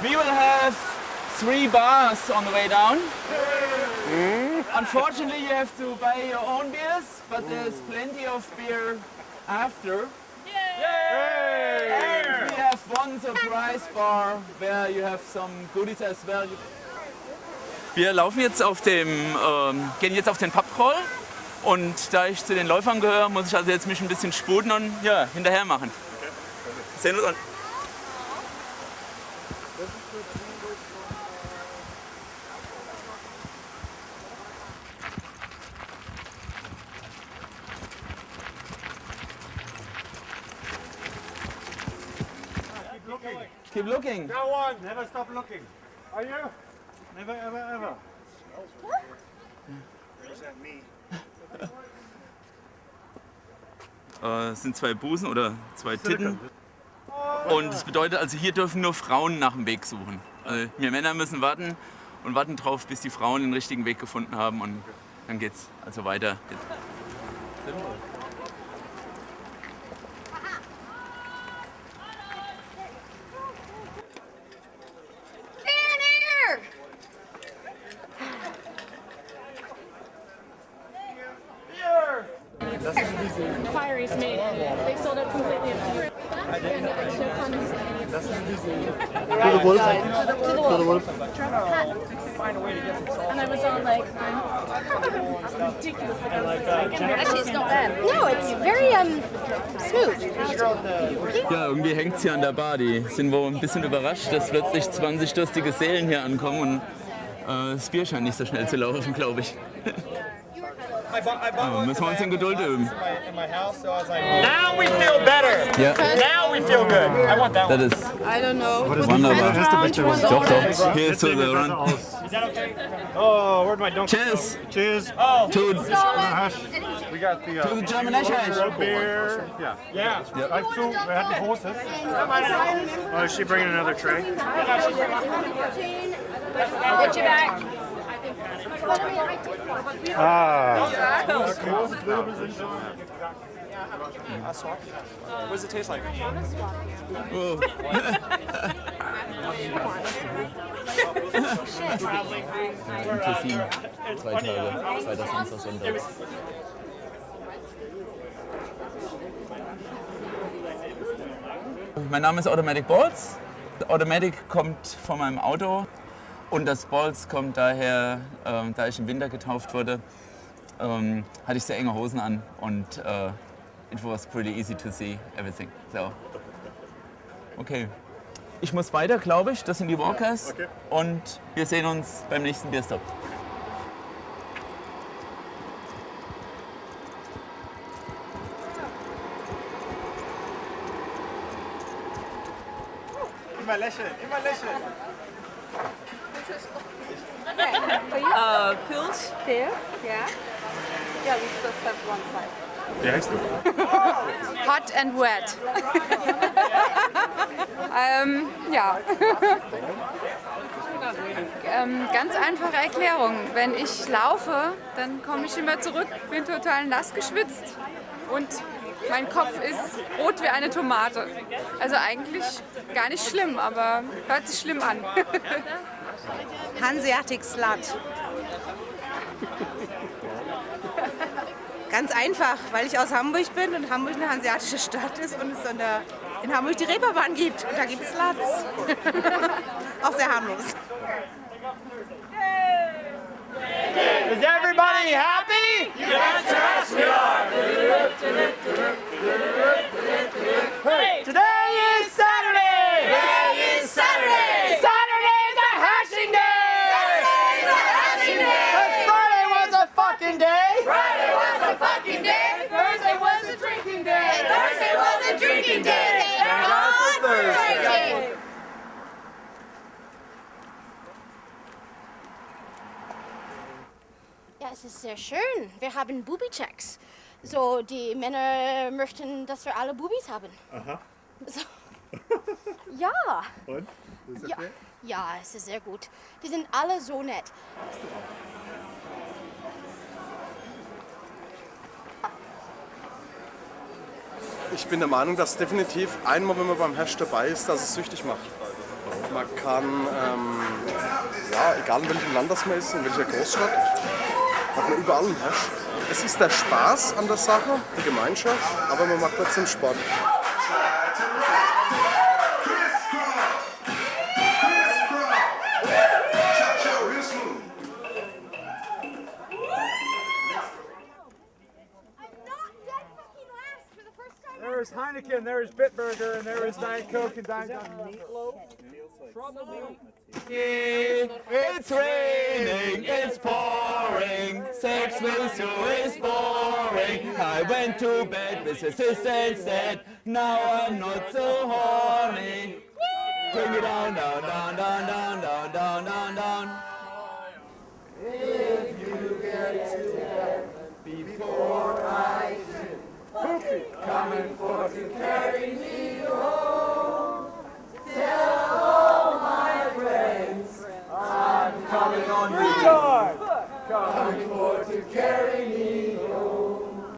We will have three bars on the way down. Unfortunately, you have to buy your own beers, but there's plenty of beer after. And we have one surprise bar where you have some goodies as well. Wir laufen jetzt auf dem, ähm, gehen jetzt auf den Pubcrawl und da ich zu den Läufern gehöre, muss ich also jetzt mich ein bisschen sputen und ja, hinterher machen. Sehen wir uns. Keep looking. Go on, never stop looking. Are you? Never, ever, ever. Äh, es sind zwei Busen oder zwei Titten. Und das bedeutet also, hier dürfen nur Frauen nach dem Weg suchen. Also wir Männer müssen warten und warten drauf, bis die Frauen den richtigen Weg gefunden haben und dann geht's also weiter. Inquiries made. They sold it completely. To the wolf. To the wolf. And I was all like, I'm ridiculous. Like, Actually, it's not bad. No, it's very um smooth. Ja, irgendwie hängt es hier an der Bar. Die sind wohl ein bisschen überrascht, dass plötzlich 20 durstige Seelen hier ankommen und äh, das Bier scheint nicht so schnell zu laufen, glaube ich. Aber müssen wir uns in Geduld üben. Now we feel better. Ja, Now we feel good. I want that one. das ist I don't know. What is wunderbar. Doch, doch. Hier ist so der Run. Is that okay? Oh, where'd my donkey Cheers Cheers. Oh, to, uh-huh. We got the uh, to the German Eschheim. beer. Yeah. yeah. I have two. We had the horses. Oh, is she bringing another tray? Get you back. Ah. What does it taste like? Oh. Tessin, zwei Tage, zweiter Samstag, Sonntag. Mein Name ist Automatic Balls. Automatic kommt von meinem Auto und das Balls kommt daher, ähm, da ich im Winter getauft wurde, ähm, hatte ich sehr enge Hosen an und äh, it was pretty easy to see everything. So. Okay. Ich muss weiter, glaube ich. Das sind die Walkers. Okay. Und wir sehen uns beim nächsten Bierstop. Immer lächeln, immer lächeln. Uh, pills. There. Yeah. Yeah, we just have one side. Wie heißt du? Hot and wet. ähm, ja. ähm, ganz einfache Erklärung. Wenn ich laufe, dann komme ich immer zurück, bin total nass geschwitzt und mein Kopf ist rot wie eine Tomate. Also eigentlich gar nicht schlimm, aber hört sich schlimm an. Hanseatic Slut. Ganz einfach, weil ich aus Hamburg bin und Hamburg eine hanseatische Stadt ist und es in, der, in Hamburg die Reeperbahn gibt. Und da gibt es Sluts. Auch sehr harmlos. Is everybody happy? Hey, today is Saturday. Today is Saturday. Saturday is a hashing day. Saturday is a hashing day. Friday was a fucking day. Friday was a fucking day. Thursday was a drinking day. Thursday was a drinking day. And on Thursday. Ja, es ist sehr schön. Wir haben Booby-Checks. So, die Männer möchten, dass wir alle Bubis haben. Aha. So. Ja, Und? Ist ja, okay? ja, es ist sehr gut. Die sind alle so nett. Ich bin der Meinung, dass definitiv einmal, wenn man beim Hash dabei ist, dass es süchtig macht. Man kann, ähm, ja, egal in welchem Land das man ist, in welcher Großstadt, hat man überall einen. Es ist der Spaß an der Sache, die Gemeinschaft, aber man macht trotzdem Sport. There is Heineken, there is Bitburger, and there is Diet Coke and Diet Meatloaf. It's raining, it's pouring, sex with you is boring. I went to bed with a sister and said, now I'm not so horny. Bring it down, down, down, down, down, down, down, down, down. Retard!